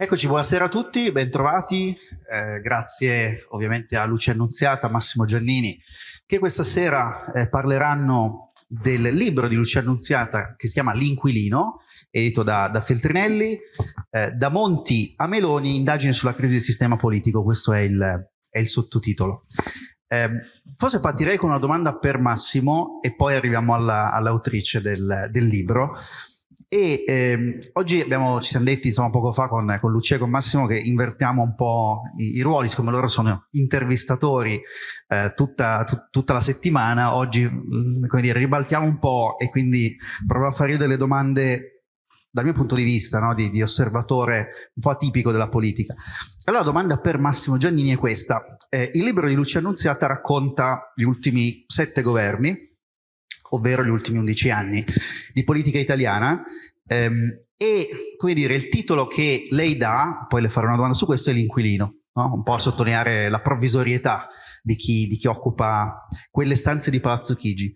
Eccoci, buonasera a tutti, bentrovati. Eh, grazie ovviamente a Lucia Annunziata, Massimo Giannini, che questa sera eh, parleranno del libro di Lucia Annunziata che si chiama L'Inquilino, edito da, da Feltrinelli, eh, da Monti a Meloni, indagine sulla crisi del sistema politico, questo è il, è il sottotitolo. Eh, forse partirei con una domanda per Massimo e poi arriviamo all'autrice all del, del libro. E ehm, oggi abbiamo, ci siamo detti insomma, poco fa con, con Lucia e con Massimo che invertiamo un po' i, i ruoli, siccome loro sono intervistatori eh, tutta, tut, tutta, la settimana, oggi mm, come dire, ribaltiamo un po' e quindi provo a fare io delle domande dal mio punto di vista no, di, di, osservatore un po' atipico della politica. Allora la domanda per Massimo Giannini è questa. Eh, il libro di Lucia Annunziata racconta gli ultimi sette governi, ovvero gli ultimi 11 anni di politica italiana ehm, e come dire il titolo che lei dà, poi le farò una domanda su questo, è l'inquilino, no? un po' a sottolineare la provvisorietà di chi, di chi occupa quelle stanze di Palazzo Chigi.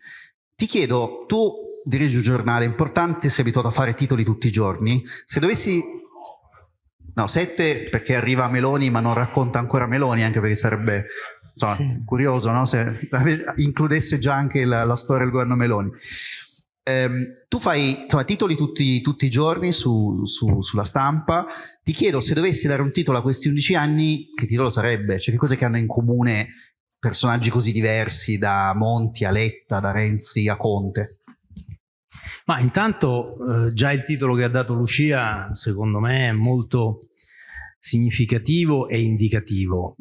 Ti chiedo, tu dirigi un giornale importante, sei abituato a fare titoli tutti i giorni, se dovessi No, sette perché arriva Meloni ma non racconta ancora Meloni, anche perché sarebbe insomma, sì. curioso no? se includesse già anche la, la storia del governo Meloni. Um, tu fai insomma, titoli tutti, tutti, i giorni su, su, sulla stampa, ti chiedo se dovessi dare un titolo a questi 11 anni, che titolo sarebbe? Cioè che cose che hanno in comune personaggi così diversi da Monti a Letta, da Renzi a Conte? Ma intanto eh, già il titolo che ha dato Lucia secondo me è molto significativo e indicativo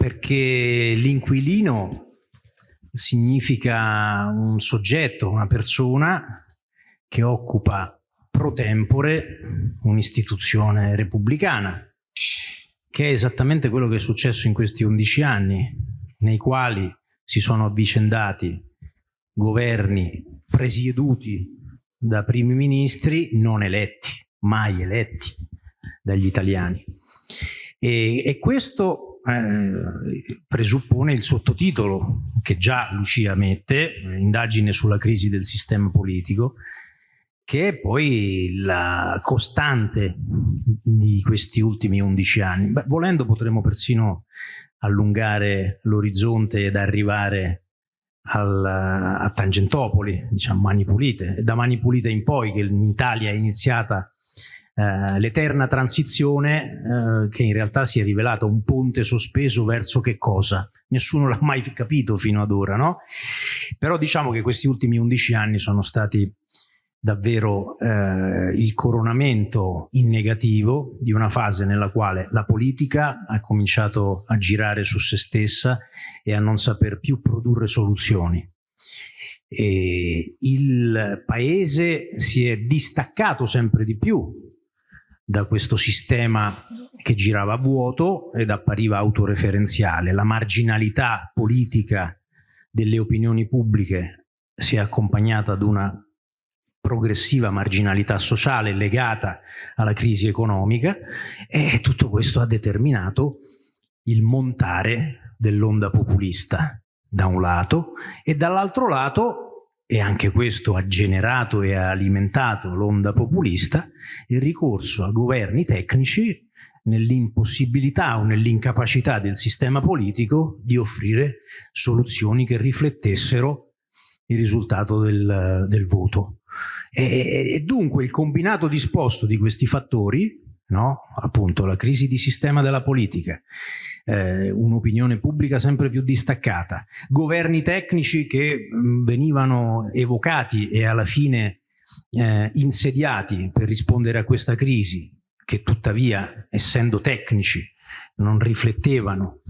perché l'inquilino significa un soggetto, una persona che occupa pro tempore un'istituzione repubblicana, che è esattamente quello che è successo in questi 11 anni, nei quali si sono avvicendati governi presieduti da primi ministri non eletti, mai eletti dagli italiani. E, e questo eh, presuppone il sottotitolo che già Lucia mette, indagine sulla crisi del sistema politico, che è poi la costante di questi ultimi 11 anni. Beh, volendo potremmo persino allungare l'orizzonte ed arrivare al, a Tangentopoli, diciamo Mani Pulite, da Mani Pulite in poi che in Italia è iniziata eh, l'eterna transizione eh, che in realtà si è rivelata un ponte sospeso verso che cosa? Nessuno l'ha mai capito fino ad ora, no? Però diciamo che questi ultimi 11 anni sono stati davvero eh, il coronamento in negativo di una fase nella quale la politica ha cominciato a girare su se stessa e a non saper più produrre soluzioni. E il paese si è distaccato sempre di più da questo sistema che girava vuoto ed appariva autoreferenziale. La marginalità politica delle opinioni pubbliche si è accompagnata ad una progressiva marginalità sociale legata alla crisi economica e tutto questo ha determinato il montare dell'onda populista da un lato e dall'altro lato e anche questo ha generato e ha alimentato l'onda populista, il ricorso a governi tecnici nell'impossibilità o nell'incapacità del sistema politico di offrire soluzioni che riflettessero il risultato del, del voto. E, e dunque il combinato disposto di questi fattori no? appunto la crisi di sistema della politica, eh, un'opinione pubblica sempre più distaccata, governi tecnici che mh, mm, venivano evocati e alla fine eh, insediati per rispondere a questa crisi, che tuttavia, essendo tecnici, non riflettevano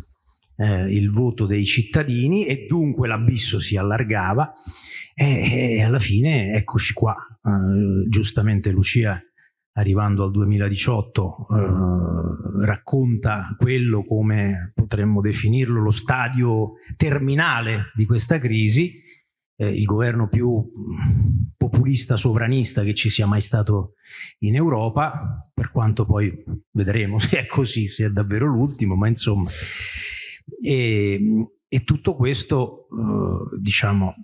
eh, il voto dei cittadini e dunque l'abisso si allargava e, e, alla fine eccoci qua. Eh, giustamente Lucia arrivando al 2018, eh, racconta quello come potremmo definirlo lo stadio terminale di questa crisi, eh, il governo più populista sovranista che ci sia mai stato in Europa, per quanto poi vedremo se è così, se è davvero l'ultimo, ma insomma. E, e tutto questo, eh, diciamo,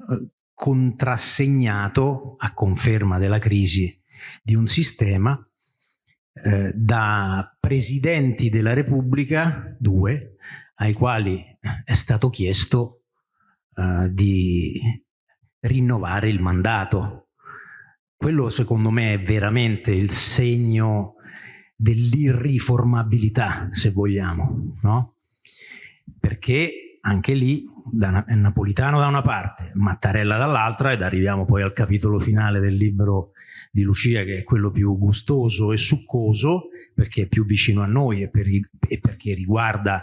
contrassegnato a conferma della crisi di un sistema eh, da presidenti della Repubblica, due, ai quali è stato chiesto eh, di rinnovare il mandato. Quello secondo me è veramente il segno dell'irriformabilità, se vogliamo, no? Perché anche lì da, Napolitano da una parte, Mattarella dall'altra ed arriviamo poi al capitolo finale del libro di Lucia che è quello più gustoso e succoso perché è più vicino a noi e, per, e perché riguarda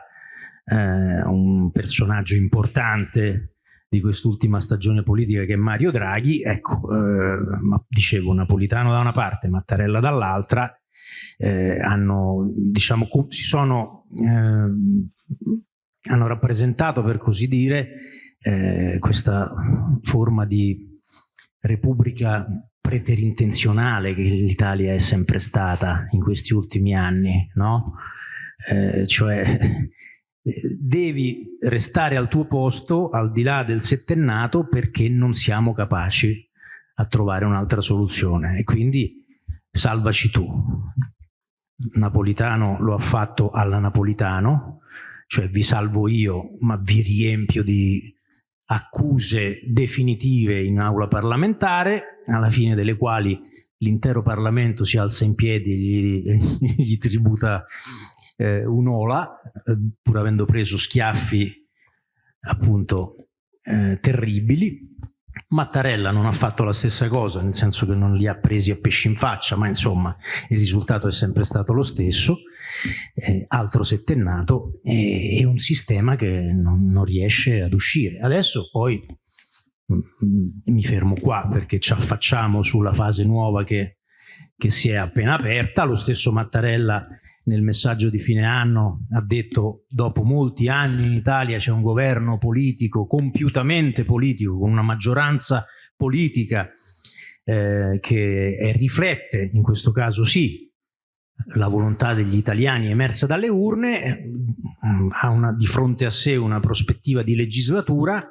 eh, un personaggio importante di quest'ultima stagione politica che è Mario Draghi, ecco, eh, dicevo Napolitano da una parte, Mattarella dall'altra, eh, hanno, diciamo, si sono, eh, hanno rappresentato, per così dire, eh, questa forma di repubblica preterintenzionale che l'Italia è sempre stata in questi ultimi anni, no? Eh, cioè devi restare al tuo posto al di là del settennato perché non siamo capaci a trovare un'altra soluzione e quindi salvaci tu. Napolitano lo ha fatto alla Napolitano, cioè vi salvo io ma vi riempio di accuse definitive in aula parlamentare, alla fine delle quali l'intero Parlamento si alza in piedi e gli, gli tributa eh, un'ola, eh, pur avendo preso schiaffi appunto eh, terribili. Mattarella non ha fatto la stessa cosa, nel senso che non li ha presi a pesci in faccia, ma insomma il risultato è sempre stato lo stesso, eh, altro settennato e, e, un sistema che non, non riesce ad uscire. Adesso poi mi fermo qua perché ci affacciamo sulla fase nuova che, che si è appena aperta, lo stesso Mattarella nel messaggio di fine anno ha detto dopo molti anni in Italia c'è un governo politico, compiutamente politico, con una maggioranza politica eh, che riflette, in questo caso sì, la volontà degli italiani emersa dalle urne, eh, ha una, di fronte a sé una prospettiva di legislatura,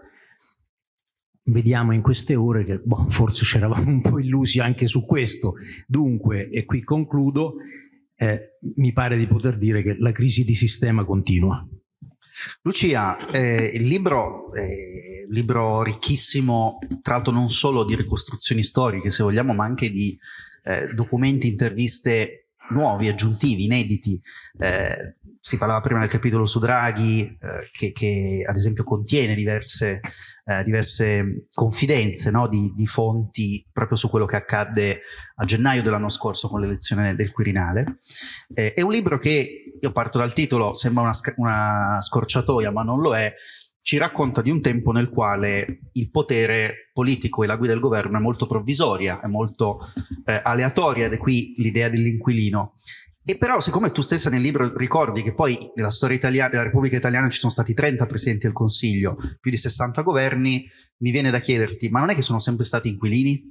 vediamo in queste ore che boh, forse ci eravamo un po' illusi anche su questo. Dunque, e qui concludo, eh, mi pare di poter dire che la crisi di sistema continua. Lucia, eh, il libro un libro ricchissimo, tra l'altro non solo di ricostruzioni storiche, se vogliamo, ma anche di eh, documenti, interviste nuovi, aggiuntivi, inediti. Eh, si parlava prima del capitolo su Draghi, eh, che, che, ad esempio contiene diverse, eh, diverse confidenze no? di, di, fonti proprio su quello che accadde a gennaio dell'anno scorso con l'elezione del Quirinale. Eh, è un libro che, io parto dal titolo, sembra una, una scorciatoia, ma non lo è, ci racconta di un tempo nel quale il potere politico e la guida del governo è molto provvisoria, è molto eh, aleatoria ed è qui l'idea dell'inquilino e però siccome tu stessa nel libro ricordi che poi nella storia italiana, della Repubblica Italiana ci sono stati 30 presidenti del Consiglio, più di 60 governi, mi viene da chiederti, ma non è che sono sempre stati inquilini?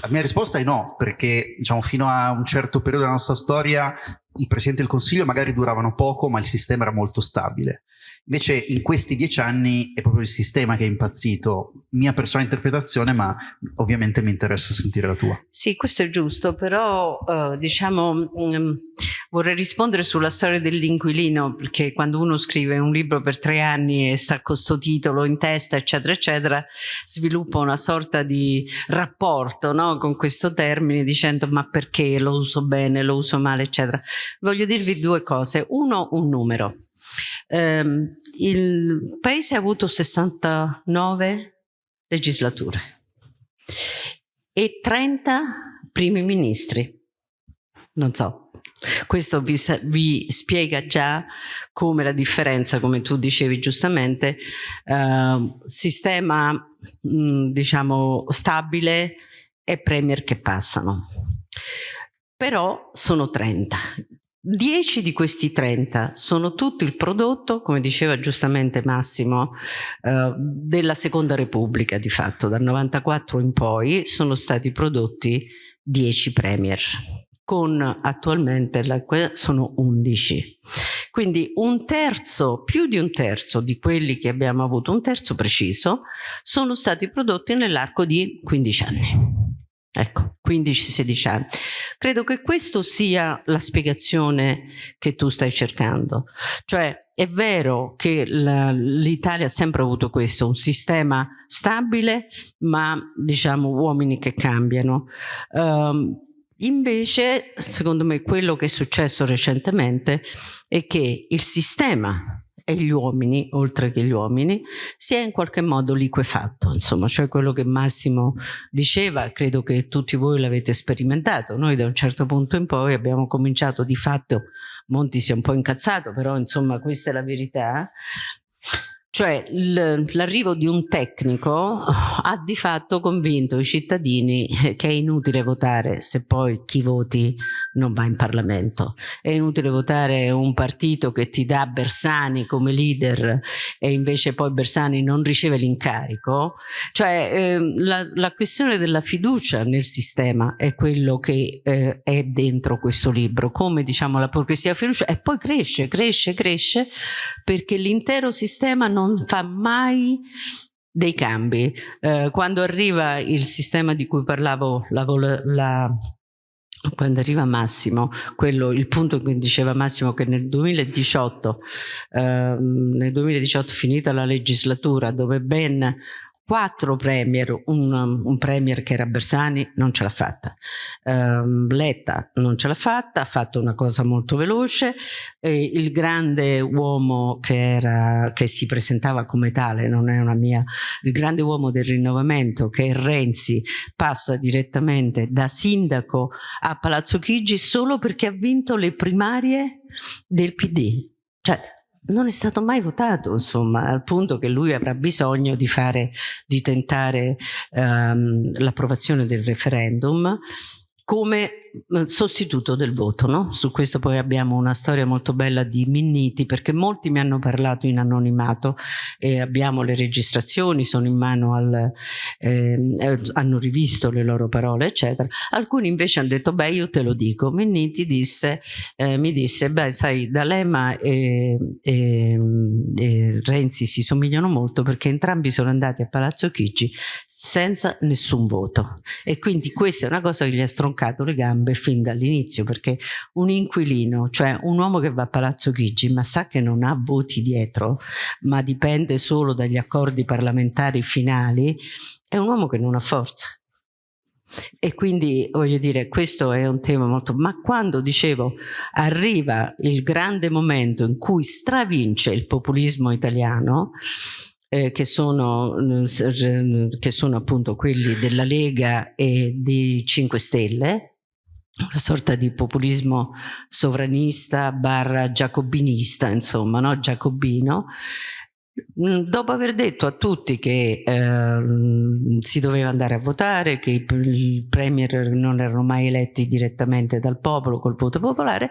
La mia risposta è no, perché diciamo fino a un certo periodo della nostra storia i presidenti del Consiglio magari duravano poco, ma il sistema era molto stabile. Invece in questi dieci anni è proprio il sistema che è impazzito. Mia personale interpretazione, ma ovviamente mi interessa sentire la tua. Sì, questo è giusto, però uh, diciamo um, vorrei rispondere sulla storia dell'inquilino, perché quando uno scrive un libro per tre anni e sta con questo titolo in testa, eccetera, eccetera, sviluppa una sorta di rapporto no, con questo termine dicendo ma perché lo uso bene, lo uso male, eccetera. Voglio dirvi due cose. Uno, un numero. Um, il paese ha avuto 69 legislature e 30 primi ministri. Non so, questo vi, vi, spiega già come la differenza, come tu dicevi giustamente, eh, sistema mh, diciamo stabile e premier che passano. Però sono 30. 10 di questi 30 sono tutto il prodotto, come diceva giustamente Massimo, eh, della Seconda Repubblica di fatto, dal 94 in poi sono stati prodotti 10 premier, con attualmente la, sono 11. Quindi un terzo, più di un terzo di quelli che abbiamo avuto, un terzo preciso, sono stati prodotti nell'arco di 15 anni. Ecco, 15-16 anni. Credo che questa sia la spiegazione che tu stai cercando. Cioè, è vero che l'Italia ha sempre avuto questo, un sistema stabile, ma diciamo uomini che cambiano. Um, invece, secondo me, quello che è successo recentemente è che il sistema e gli uomini, oltre che gli uomini, si è in qualche modo liquefatto, insomma, cioè quello che Massimo diceva, credo che tutti voi l'avete sperimentato, noi da un certo punto in poi abbiamo cominciato di fatto, Monti si è un po' incazzato, però insomma questa è la verità, cioè l'arrivo di un tecnico ha di fatto convinto i cittadini che è inutile votare se poi chi voti non va in Parlamento. È inutile votare un partito che ti dà Bersani come leader e invece poi Bersani non riceve l'incarico. Cioè eh, la, la, questione della fiducia nel sistema è quello che eh, è dentro questo libro, come diciamo la progressiva fiducia e poi cresce, cresce, cresce perché l'intero sistema non non fa mai dei cambi. Eh, quando arriva il sistema di cui parlavo, la, la, quando arriva Massimo, quello, il punto che diceva Massimo che nel 2018, ehm, nel 2018 finita la legislatura dove ben quattro premier, un, un, premier che era Bersani non ce l'ha fatta, um, Letta non ce l'ha fatta, ha fatto una cosa molto veloce, e il grande uomo che, era, che si presentava come tale, non è una mia, il grande uomo del rinnovamento che è Renzi passa direttamente da sindaco a Palazzo Chigi solo perché ha vinto le primarie del PD. Cioè, non è stato mai votato, insomma, al punto che lui avrà bisogno di fare, di tentare um, l'approvazione del referendum come sostituto del voto. No? Su questo poi abbiamo una storia molto bella di Minniti perché molti mi hanno parlato in anonimato e abbiamo le registrazioni, sono in mano al... Ehm, eh, hanno rivisto le loro parole eccetera. Alcuni invece hanno detto beh io te lo dico. Minniti disse, eh, mi disse beh sai D'Alema e, e, e Renzi si somigliano molto perché entrambi sono andati a Palazzo Chigi senza nessun voto e quindi questa è una cosa che gli ha stroncato le gambe gambe fin dall'inizio perché un inquilino, cioè un uomo che va a Palazzo Chigi ma sa che non ha voti dietro ma dipende solo dagli accordi parlamentari finali, è un uomo che non ha forza. E quindi voglio dire, questo è un tema molto... Ma quando dicevo arriva il grande momento in cui stravince il populismo italiano, eh, che, sono, che sono appunto quelli della Lega e di 5 Stelle, una sorta di populismo sovranista barra giacobinista, insomma, no? giacobino, mm, dopo aver detto a tutti che eh, si doveva andare a votare, che i premier non erano mai eletti direttamente dal popolo col voto popolare,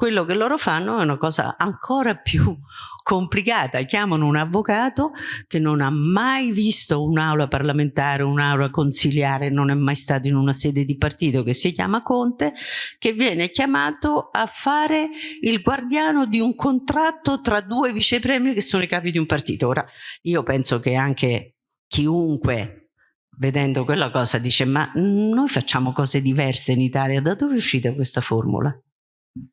quello che loro fanno è una cosa ancora più complicata, chiamano un avvocato che non ha mai visto un'aula parlamentare, un'aula consiliare, non è mai stato in una sede di partito che si chiama Conte, che viene chiamato a fare il guardiano di un contratto tra due vicepremi che sono i capi di un partito. Ora, io penso che anche chiunque vedendo quella cosa dice ma noi facciamo cose diverse in Italia, da dove è uscita questa formula?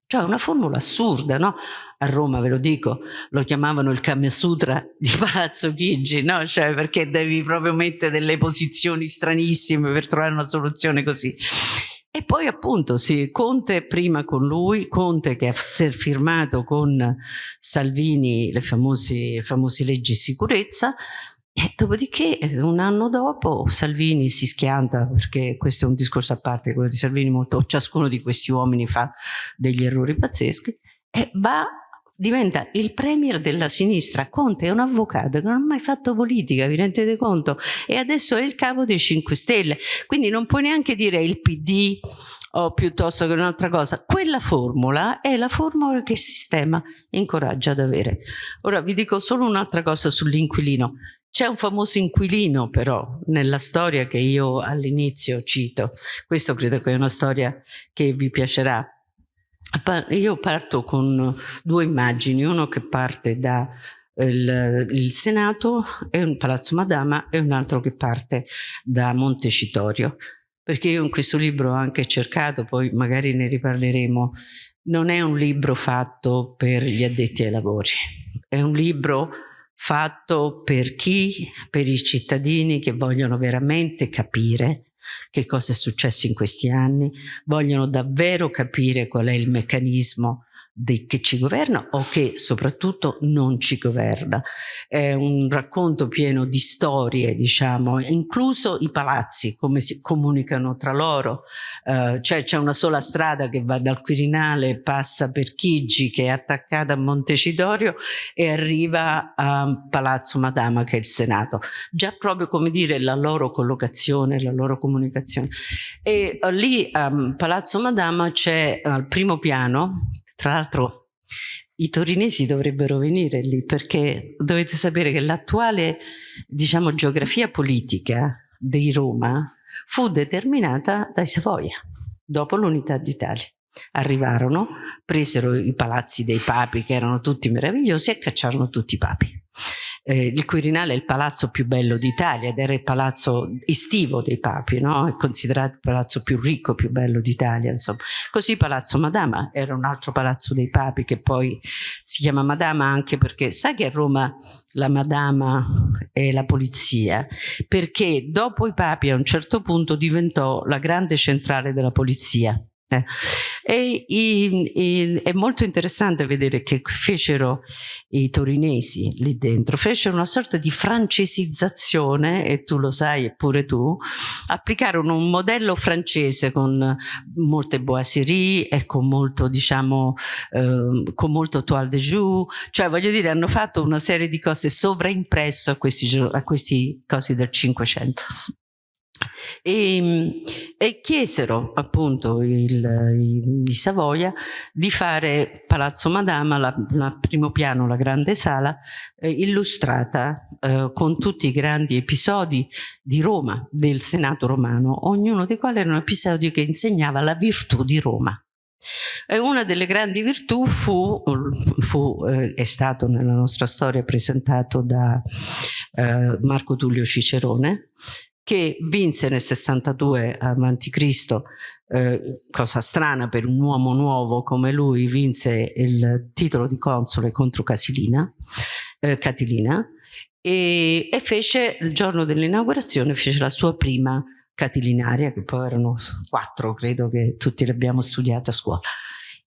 Cioè una formula assurda, no? A Roma, ve lo dico, lo chiamavano il Kama Sutra di Palazzo Chigi, no? Cioè perché devi proprio mettere delle posizioni stranissime per trovare una soluzione così. E poi appunto sì, Conte prima con lui, Conte che ha firmato con Salvini le famose, famose leggi sicurezza, e dopodiché, un anno dopo, Salvini si schianta, perché questo è un discorso a parte, quello di Salvini, molto, ciascuno di questi uomini fa degli errori pazzeschi, e va, diventa il premier della sinistra. Conte è un avvocato che non ha mai fatto politica, vi rendete conto? E adesso è il capo dei 5 Stelle, quindi non puoi neanche dire il PD o piuttosto che un'altra cosa. Quella formula è la formula che il sistema incoraggia ad avere. Ora vi dico solo un'altra cosa sull'inquilino. C'è un famoso inquilino però nella storia che io all'inizio cito, questo credo che è una storia che vi piacerà. Io parto con due immagini, uno che parte da il, il, Senato e un Palazzo Madama e un altro che parte da Montecitorio. Perché io in questo libro ho anche cercato, poi magari ne riparleremo, non è un libro fatto per gli addetti ai lavori, è un libro fatto per chi, per i cittadini che vogliono veramente capire che cosa è successo in questi anni, vogliono davvero capire qual è il meccanismo che ci governa o che soprattutto non ci governa. È un racconto pieno di storie, diciamo, incluso i palazzi, come si comunicano tra loro. Uh, cioè c'è una sola strada che va dal Quirinale, passa per Chigi, che è attaccata a Montecidorio e arriva a Palazzo Madama, che è il Senato. Già proprio come dire la loro collocazione, la loro comunicazione. E uh, lì a Palazzo Madama c'è al primo piano tra l'altro i torinesi dovrebbero venire lì perché dovete sapere che l'attuale diciamo, geografia politica di Roma fu determinata dai Savoia dopo l'unità d'Italia. Arrivarono, presero i palazzi dei papi che erano tutti meravigliosi e cacciarono tutti i papi eh, il Quirinale è il palazzo più bello d'Italia ed era il palazzo estivo dei papi, no? è considerato il palazzo più ricco, più bello d'Italia. Così Palazzo Madama era un altro palazzo dei papi che poi si chiama Madama anche perché sa che a Roma la Madama è la polizia, perché dopo i papi a un certo punto diventò la grande centrale della polizia eh. E, i, i, è molto interessante vedere che fecero i torinesi lì dentro, fecero una sorta di francesizzazione, e tu lo sai eppure tu, applicarono un modello francese con molte boiserie e con molto, diciamo, eh, con molto toile de joue, cioè voglio dire hanno fatto una serie di cose sovraimpresso a questi, a questi cosi del Cinquecento. E, e, chiesero appunto di Savoia di fare Palazzo Madama, la, la primo piano, la grande sala, eh, illustrata eh, con tutti i grandi episodi di Roma, del Senato romano, ognuno dei quali era un episodio che insegnava la virtù di Roma. E una delle grandi virtù fu, fu eh, è stato nella nostra storia presentato da eh, Marco Tullio Cicerone, che vinse nel 62 a.C., eh, cosa strana per un uomo nuovo come lui, vinse il titolo di console contro Casilina, eh, Catilina e, e fece il giorno dell'inaugurazione, fece la sua prima catilinaria, che poi erano quattro, credo che tutti l'abbiamo studiata a scuola.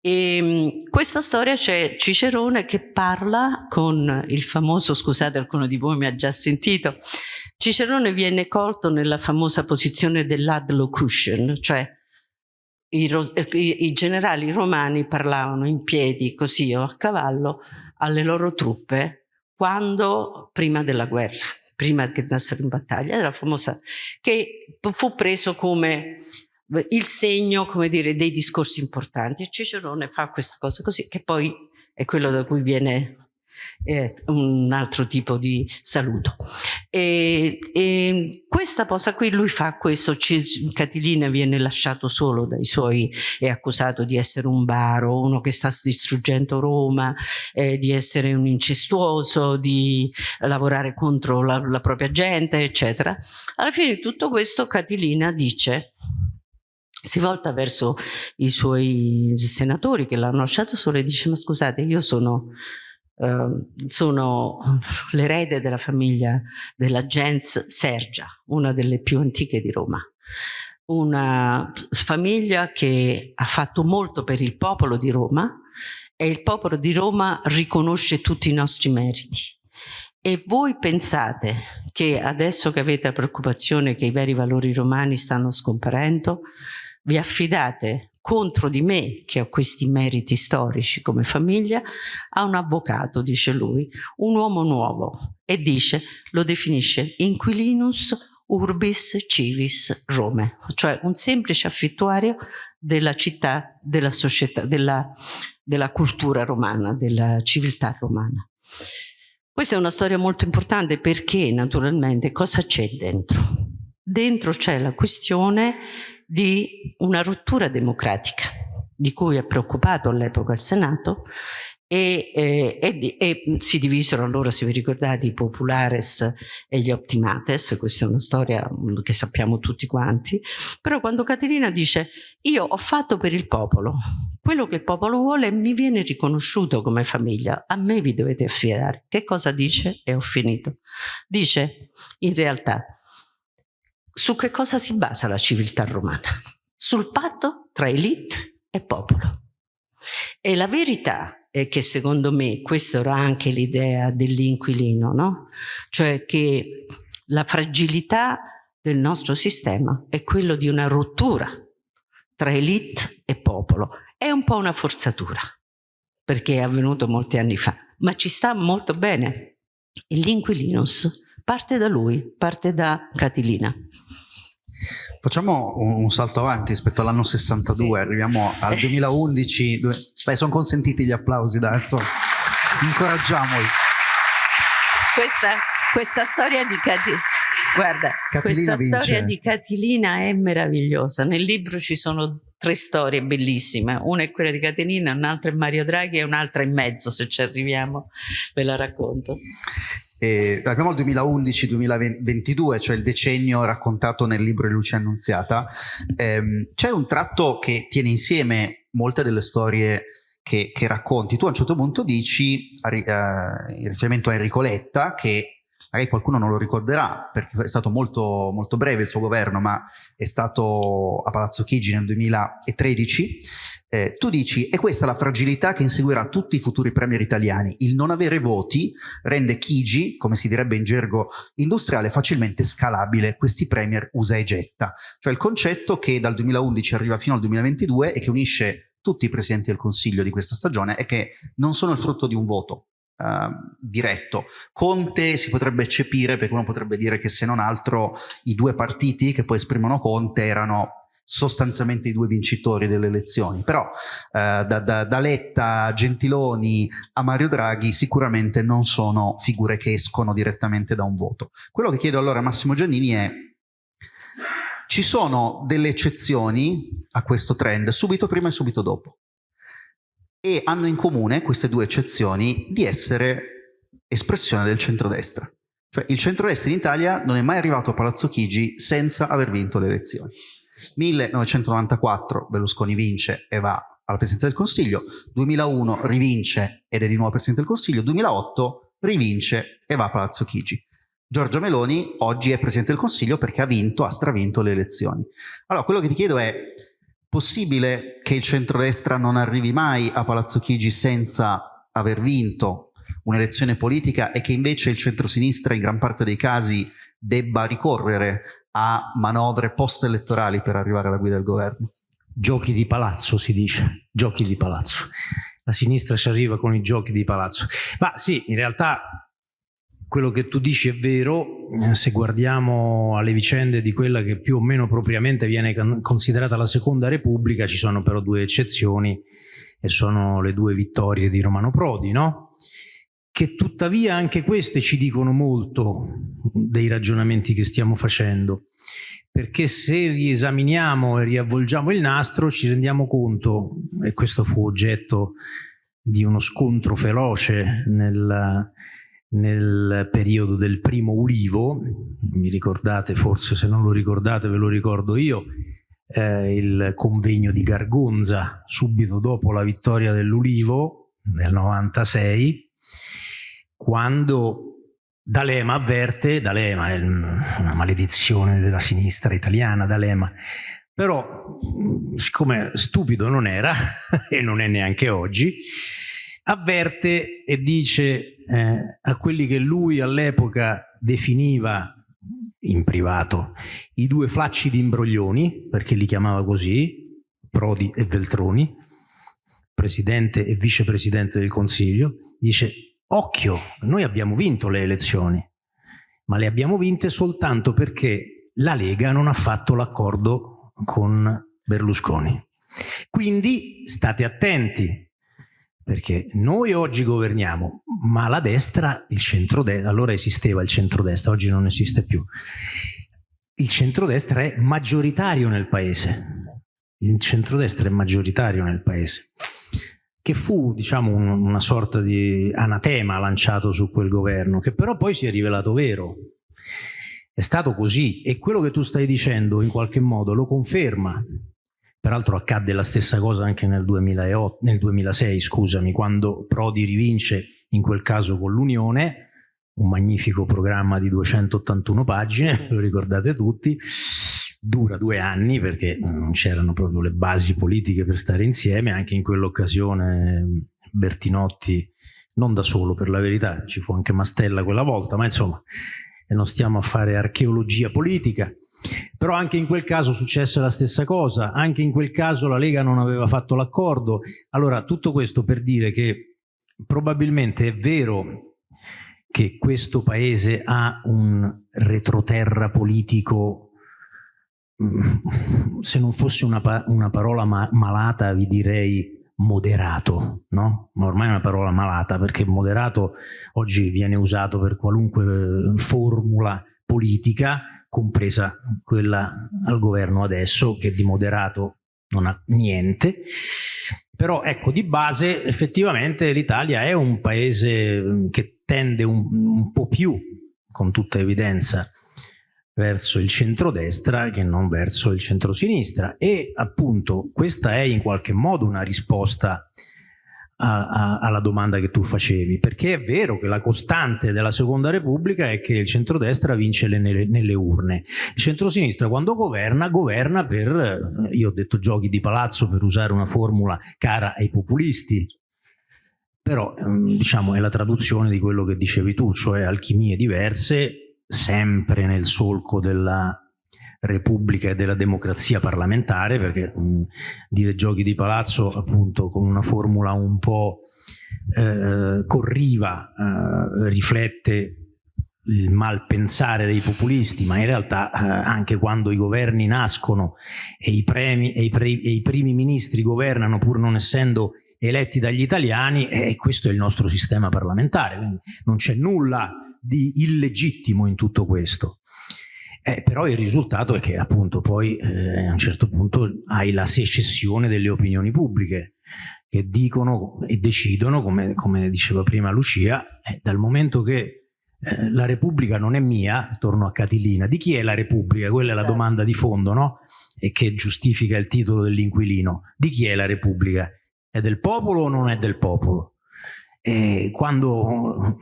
E ehm, questa storia c'è Cicerone che parla con il famoso, scusate alcuno di voi mi ha già sentito, Cicerone viene colto nella famosa posizione dell'adlocution, cioè i, i, i, generali romani parlavano in piedi così o a cavallo alle loro truppe quando prima della guerra, prima che andassero in battaglia, era famosa, che fu preso come il segno, come dire, dei discorsi importanti. E Cicerone fa questa cosa così, che poi è quello da cui viene eh, un altro tipo di saluto. E, e questa cosa qui, lui fa questo, Catilina viene lasciato solo dai suoi, è accusato di essere un baro, uno che sta distruggendo Roma, eh, di essere un incestuoso, di lavorare contro la, la propria gente, eccetera. Alla fine di tutto questo Catilina dice si volta verso i suoi senatori che l'hanno lasciato solo e dice ma scusate io sono, uh, sono l'erede della famiglia della gens Sergia, una delle più antiche di Roma. Una famiglia che ha fatto molto per il popolo di Roma e il popolo di Roma riconosce tutti i nostri meriti. E voi pensate che adesso che avete la preoccupazione che i veri valori romani stanno scomparendo vi affidate contro di me, che ho questi meriti storici come famiglia, a un avvocato, dice lui, un uomo nuovo, e dice, lo definisce inquilinus urbis civis Rome, cioè un semplice affittuario della città, della società, della, della cultura romana, della civiltà romana. Questa è una storia molto importante perché naturalmente cosa c'è dentro? Dentro c'è la questione di una rottura democratica di cui è preoccupato all'epoca il Senato e, e, e, e, si divisero allora, se vi ricordate, i populares e gli optimates, questa è una storia che sappiamo tutti quanti, però quando Caterina dice io ho fatto per il popolo, quello che il popolo vuole mi viene riconosciuto come famiglia, a me vi dovete affidare. Che cosa dice? E ho finito. Dice, in realtà, su che cosa si basa la civiltà romana? Sul patto tra elite e popolo. E la verità eh, che secondo me questa era anche l'idea dell'inquilino, no? cioè che la fragilità del nostro sistema è quello di una rottura tra elite e popolo. È un po' una forzatura, perché è avvenuto molti anni fa, ma ci sta molto bene. E l'inquilinus parte da lui, parte da Catilina. Facciamo un, salto avanti rispetto all'anno 62, sì. arriviamo al 2011, dove, beh, sono consentiti gli applausi, dai, insomma, incoraggiamoli. Questa, questa storia di Catilina, guarda, Catilina questa vince. storia di Catilina è meravigliosa. Nel libro ci sono tre storie bellissime, una è quella di Catilina, un'altra è Mario Draghi e un'altra in mezzo, se ci arriviamo, ve la racconto. E arriviamo al 2011-2022, cioè il decennio raccontato nel libro di Luce Annunziata. Ehm, C'è un tratto che tiene insieme molte delle storie che, che racconti. Tu a un certo punto dici, eh, in riferimento a Enrico Letta, che magari qualcuno non lo ricorderà perché è stato molto, molto breve il suo governo, ma è stato a Palazzo Chigi nel 2013, eh, tu dici è questa la fragilità che inseguirà tutti i futuri premier italiani, il non avere voti rende Chigi, come si direbbe in gergo industriale, facilmente scalabile, questi premier usa e getta, cioè il concetto che dal 2011 arriva fino al 2022 e che unisce tutti i presidenti del Consiglio di questa stagione è che non sono il frutto di un voto, Uh, diretto. Conte si potrebbe eccepire perché uno potrebbe dire che se non altro i due partiti che poi esprimono Conte erano sostanzialmente i due vincitori delle elezioni, però uh, da, da, da, Letta a Gentiloni a Mario Draghi sicuramente non sono figure che escono direttamente da un voto. Quello che chiedo allora a Massimo Giannini è ci sono delle eccezioni a questo trend subito prima e subito dopo e hanno in comune queste due eccezioni di essere espressione del centrodestra. Cioè il centrodestra in Italia non è mai arrivato a Palazzo Chigi senza aver vinto le elezioni. 1994 Berlusconi vince e va alla Presidenza del Consiglio, 2001 rivince ed è di nuovo Presidente del Consiglio, 2008 rivince e va a Palazzo Chigi. Giorgia Meloni oggi è Presidente del Consiglio perché ha vinto, ha stravinto le elezioni. Allora, quello che ti chiedo è, Possibile che il centrodestra non arrivi mai a Palazzo Chigi senza aver vinto un'elezione politica e che invece il centrosinistra in gran parte dei casi debba ricorrere a manovre post-elettorali per arrivare alla guida del governo? Giochi di palazzo si dice, giochi di palazzo. La sinistra ci arriva con i giochi di palazzo. Ma sì, in realtà quello che tu dici è vero, eh, se guardiamo alle vicende di quella che più o meno propriamente viene considerata la seconda repubblica, ci sono però due eccezioni e sono le due vittorie di Romano Prodi, no? Che tuttavia anche queste ci dicono molto dei ragionamenti che stiamo facendo, perché se riesaminiamo e riavvolgiamo il nastro ci rendiamo conto, e questo fu oggetto di uno scontro feroce nel nel periodo del primo ulivo, mi ricordate forse se non lo ricordate ve lo ricordo io, eh, il convegno di Gargonza subito dopo la vittoria dell'ulivo nel 96, quando D'Alema avverte, D'Alema è una maledizione della sinistra italiana, D'Alema, però siccome stupido non era e non è neanche oggi, avverte e dice eh, a quelli che lui all'epoca definiva in privato i due flacci di imbroglioni, perché li chiamava così, Prodi e Veltroni, presidente e vicepresidente del Consiglio, dice occhio, noi abbiamo vinto le elezioni, ma le abbiamo vinte soltanto perché la Lega non ha fatto l'accordo con Berlusconi. Quindi state attenti, perché noi oggi governiamo, ma la destra, il centrodestra, allora esisteva il centrodestra, oggi non esiste più. Il centrodestra è maggioritario nel paese. Il centrodestra è maggioritario nel paese. che fu diciamo un, una sorta di anatema lanciato su quel governo, che però poi si è rivelato vero. È stato così e quello che tu stai dicendo in qualche modo lo conferma. Peraltro accadde la stessa cosa anche nel, 2008, nel 2006, scusami, quando Prodi rivince in quel caso con l'Unione, un magnifico programma di 281 pagine, lo ricordate tutti, dura due anni perché non c'erano proprio le basi politiche per stare insieme, anche in quell'occasione Bertinotti, non da solo per la verità, ci fu anche Mastella quella volta, ma insomma non stiamo a fare archeologia politica, però anche in quel caso successe la stessa cosa, anche in quel caso la Lega non aveva fatto l'accordo, allora tutto questo per dire che probabilmente è vero che questo paese ha un retroterra politico Mm, se non fosse una, una parola ma malata vi direi moderato, no? Ma ormai è una parola malata perché moderato oggi viene usato per qualunque eh, formula politica, compresa quella al governo adesso, che di moderato non ha niente. Però ecco, di base effettivamente l'Italia è un paese mm, che tende un, un po' più, con tutta evidenza, verso il centrodestra che non verso il centrosinistra e appunto questa è in qualche modo una risposta a, a, alla domanda che tu facevi. Perché è vero che la costante della seconda repubblica è che il centrodestra vince le, nelle, nelle, urne. Il centrosinistra quando governa governa per io ho detto giochi di palazzo per usare una formula cara ai populisti. Però ehm, diciamo è la traduzione di quello che dicevi tu cioè alchimie diverse sempre nel solco della Repubblica e della democrazia parlamentare, perché mh, dire giochi di palazzo appunto con una formula un po' eh, corriva eh, riflette il malpensare dei populisti, ma in realtà eh, anche quando i governi nascono e i, premi, e, i pre, e i primi ministri governano pur non essendo eletti dagli italiani, e questo è il nostro sistema parlamentare, quindi non c'è nulla di illegittimo in tutto questo. Eh, però il risultato è che appunto poi eh, a un certo punto hai la secessione delle opinioni pubbliche che dicono e decidono, come, come diceva prima Lucia, eh, dal momento che eh, la Repubblica non è mia, torno a Catilina, di chi è la Repubblica? Quella è la esatto. domanda di fondo, no? E che giustifica il titolo dell'inquilino. Di chi è la Repubblica? È del popolo o non è del popolo? E quando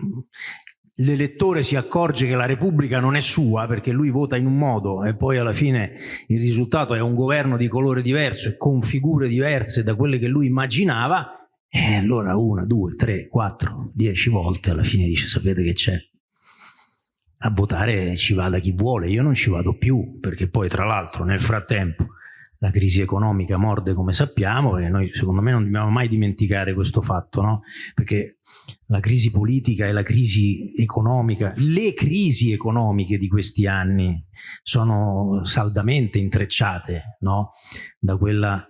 l'elettore si accorge che la Repubblica non è sua perché lui vota in un modo e poi alla fine il risultato è un governo di colore diverso e con figure diverse da quelle che lui immaginava e allora una, due, tre, quattro, dieci volte alla fine dice sapete che c'è? A votare ci vada chi vuole io non ci vado più perché poi tra l'altro nel frattempo la crisi economica morde come sappiamo e noi secondo me non dobbiamo mai dimenticare questo fatto, no? perché la crisi politica e la crisi economica, le crisi economiche di questi anni sono saldamente intrecciate no? da quella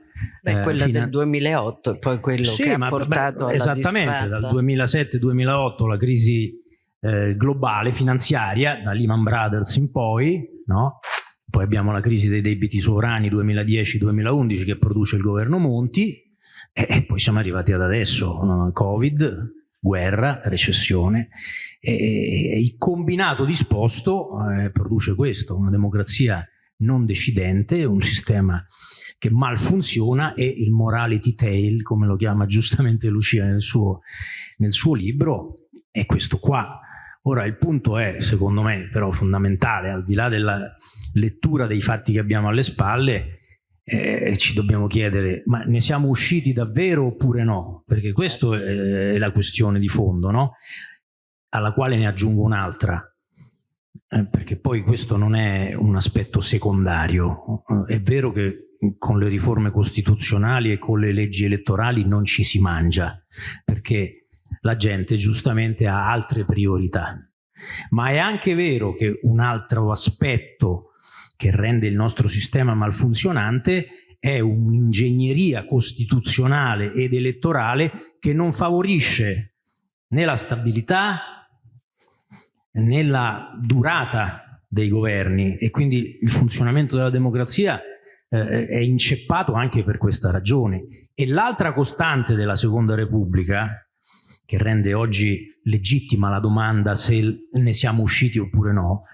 Beh, eh, quella del 2008 e poi quello sì, che ha portato beh, Esattamente, dal 2007-2008 la crisi eh, globale finanziaria, da Lehman Brothers in poi, no? Poi abbiamo la crisi dei debiti sovrani 2010-2011 che produce il governo Monti e, poi siamo arrivati ad adesso, uh, Covid, guerra, recessione e il combinato disposto eh, produce questo, una democrazia non decidente, un sistema che mal funziona e il morality tale, come lo chiama giustamente Lucia nel suo, nel suo libro, è questo qua Ora il punto è, secondo me, però fondamentale, al di là della lettura dei fatti che abbiamo alle spalle, eh, ci dobbiamo chiedere, ma ne siamo usciti davvero oppure no? Perché questa è, è la questione di fondo, no? Alla quale ne aggiungo un'altra, eh, perché poi questo non è un aspetto secondario. È vero che con le riforme costituzionali e con le leggi elettorali non ci si mangia, perché la gente giustamente ha altre priorità. Ma è anche vero che un altro aspetto che rende il nostro sistema malfunzionante è un'ingegneria costituzionale ed elettorale che non favorisce né la stabilità né la durata dei governi e quindi il funzionamento della democrazia eh, è inceppato anche per questa ragione. E l'altra costante della Seconda Repubblica, che rende oggi legittima la domanda se ne siamo usciti oppure no,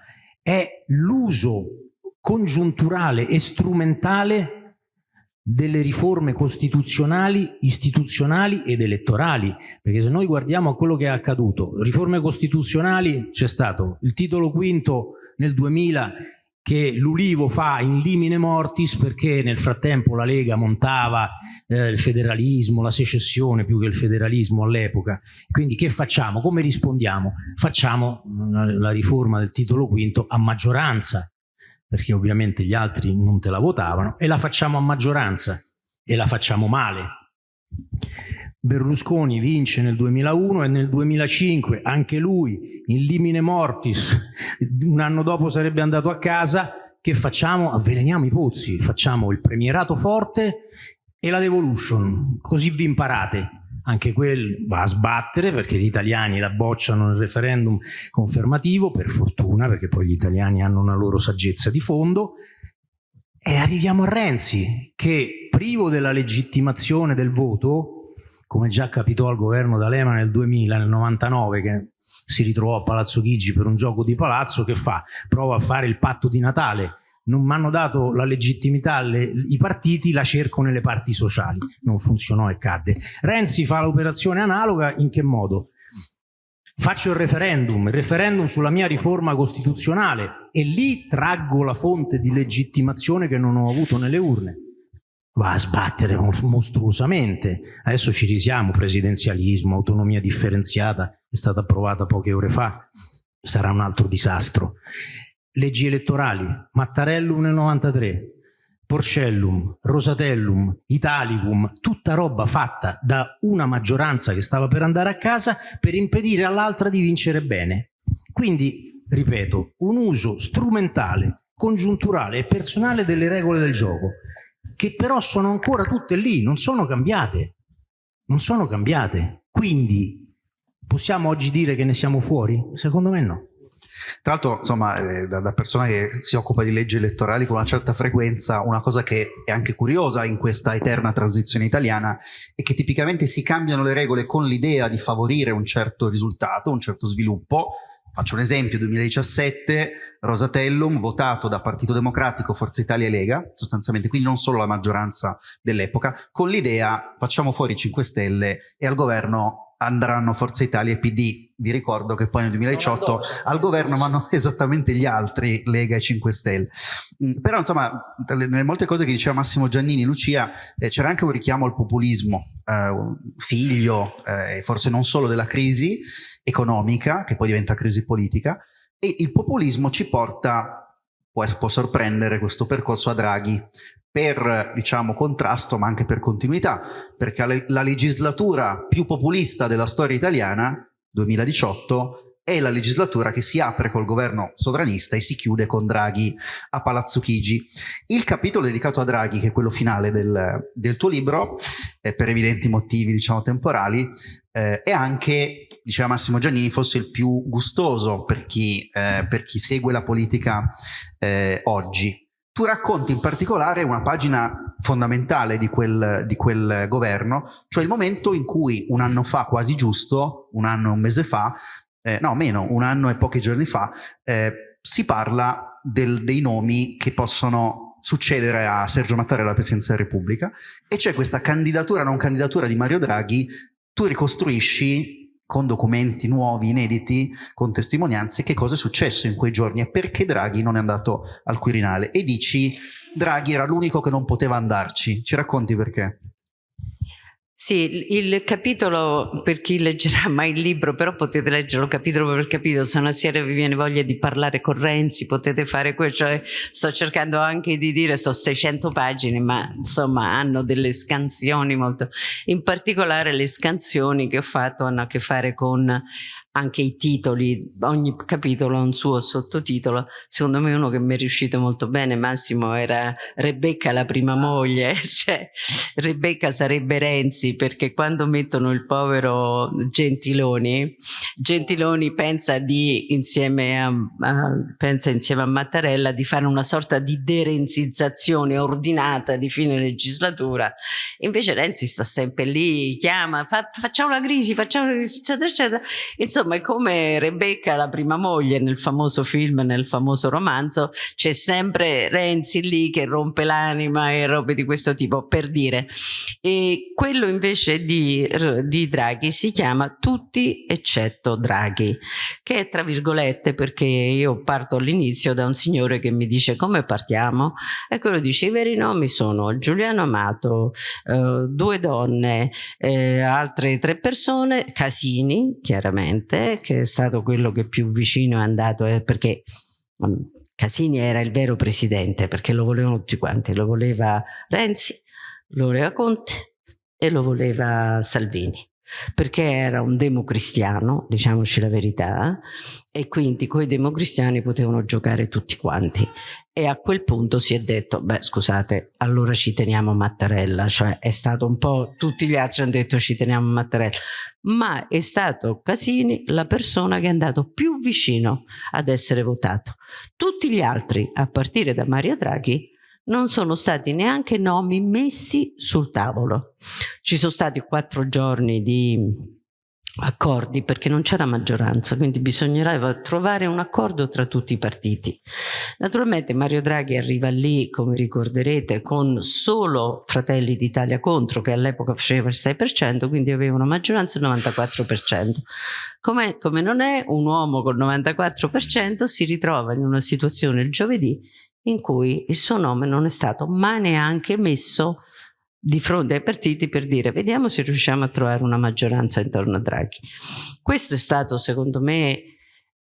è l'uso congiunturale e strumentale delle riforme costituzionali, istituzionali ed elettorali, perché se noi guardiamo a quello che è accaduto, riforme costituzionali c'è stato il titolo quinto nel 2000 che l'Ulivo fa in limine mortis perché nel frattempo la Lega montava eh, il federalismo, la secessione più che il federalismo all'epoca. Quindi che facciamo? Come rispondiamo? Facciamo mm, la riforma del titolo quinto a maggioranza, perché ovviamente gli altri non te la votavano, e la facciamo a maggioranza e la facciamo male. Berlusconi vince nel 2001 e nel 2005 anche lui in limine mortis, un anno dopo sarebbe andato a casa, che facciamo? Avveleniamo i pozzi, facciamo il premierato forte e la devolution, così vi imparate. Anche quel va a sbattere perché gli italiani la bocciano nel referendum confermativo, per fortuna, perché poi gli italiani hanno una loro saggezza di fondo, e arriviamo a Renzi, che privo della legittimazione del voto, come già capitò al governo D'Alema nel 2000, nel 99, che si ritrovò a Palazzo Chigi per un gioco di palazzo, che fa? Prova a fare il patto di Natale, non mi hanno dato la legittimità alle, i partiti, la cerco nelle parti sociali. Non funzionò e cadde. Renzi fa l'operazione analoga in che modo? Faccio il referendum, il referendum sulla mia riforma costituzionale e lì traggo la fonte di legittimazione che non ho avuto nelle urne va a sbattere mostruosamente. Adesso ci risiamo, presidenzialismo, autonomia differenziata, è stata approvata poche ore fa, sarà un altro disastro. Leggi elettorali, Mattarellum nel 93, Porcellum, Rosatellum, Italicum, tutta roba fatta da una maggioranza che stava per andare a casa per impedire all'altra di vincere bene. Quindi, ripeto, un uso strumentale, congiunturale e personale delle regole del gioco che però sono ancora tutte lì, non sono cambiate. Non sono cambiate. Quindi possiamo oggi dire che ne siamo fuori? Secondo me no. Tra l'altro, insomma, eh, da, da, persona che si occupa di leggi elettorali con una certa frequenza, una cosa che è anche curiosa in questa eterna transizione italiana è che tipicamente si cambiano le regole con l'idea di favorire un certo risultato, un certo sviluppo, Faccio un esempio, 2017, Rosatellum, votato da Partito Democratico, Forza Italia e Lega, sostanzialmente, quindi non solo la maggioranza dell'epoca, con l'idea facciamo fuori i 5 Stelle e al governo andranno Forza Italia e PD. Vi ricordo che poi nel 2018 al governo vanno esattamente gli altri, Lega e 5 Stelle. Mm, però insomma, nelle molte cose che diceva Massimo Giannini, Lucia, eh, c'era anche un richiamo al populismo, eh, figlio eh, forse non solo della crisi economica, che poi diventa crisi politica, e il populismo ci porta, può, può sorprendere questo percorso a Draghi, per diciamo, contrasto ma anche per continuità, perché la legislatura più populista della storia italiana, 2018, è la legislatura che si apre col governo sovranista e si chiude con Draghi a Palazzo Chigi. Il capitolo dedicato a Draghi, che è quello finale del, del tuo libro, eh, per evidenti motivi diciamo, temporali, eh, è anche, diceva Massimo Giannini, forse il più gustoso per chi, eh, per chi segue la politica eh, oggi tu racconti in particolare una pagina fondamentale di quel, di quel, governo, cioè il momento in cui un anno fa, quasi giusto, un anno e un mese fa, eh, no meno, un anno e pochi giorni fa, eh, si parla del, dei nomi che possono succedere a Sergio Mattarella alla Presidenza della Repubblica e c'è questa candidatura, non candidatura di Mario Draghi, tu ricostruisci con documenti nuovi, inediti, con testimonianze, che cosa è successo in quei giorni e perché Draghi non è andato al Quirinale. E dici, Draghi era l'unico che non poteva andarci. Ci racconti perché? Sì, il capitolo, per chi leggerà mai il libro, però potete leggerlo capitolo per capitolo, se una sera vi viene voglia di parlare con Renzi, potete fare quello, cioè sto cercando anche di dire, sono 600 pagine, ma insomma hanno delle scansioni molto, in particolare le scansioni che ho fatto hanno a che fare con anche i titoli, ogni capitolo ha un suo sottotitolo, secondo me uno che mi è riuscito molto bene. Massimo era Rebecca la prima moglie, cioè Rebecca sarebbe Renzi perché quando mettono il povero Gentiloni, Gentiloni pensa, di, insieme, a, a, pensa insieme a Mattarella di fare una sorta di derenzizzazione ordinata di fine legislatura, invece Renzi sta sempre lì, chiama, fa, facciamo la crisi, facciamo la crisi, eccetera, eccetera. Insomma è come Rebecca, la prima moglie nel famoso film, nel famoso romanzo, c'è sempre Renzi lì che rompe l'anima e robe di questo tipo, per dire. E quello invece di, di Draghi si chiama Tutti eccetto Draghi, che è tra virgolette perché io parto all'inizio da un signore che mi dice come partiamo e quello dice i veri nomi sono Giuliano Amato, eh, due donne, eh, altre tre persone, Casini chiaramente, che è stato quello che più vicino è andato eh, perché mm, Casini era il vero presidente perché lo volevano tutti quanti, lo voleva Renzi, lo voleva Conte e lo voleva Salvini perché era un democristiano, diciamoci la verità, e quindi con i democristiani potevano giocare tutti quanti. E a quel punto si è detto, beh scusate, allora ci teniamo Mattarella, cioè è stato un po', tutti gli altri hanno detto ci teniamo Mattarella, ma è stato Casini la persona che è andato più vicino ad essere votato. Tutti gli altri, a partire da Mario Draghi, non sono stati neanche nomi messi sul tavolo. Ci sono stati quattro giorni di accordi perché non c'era maggioranza, quindi bisognerà trovare un accordo tra tutti i partiti. Naturalmente Mario Draghi arriva lì, come ricorderete, con solo Fratelli d'Italia contro, che all'epoca faceva il 6%, quindi aveva una maggioranza del 94%. Come, come non è, un uomo col 94% si ritrova in una situazione il giovedì in cui il suo nome non è stato mai neanche messo di fronte ai partiti per dire vediamo se riusciamo a trovare una maggioranza intorno a Draghi. Questo è stato secondo me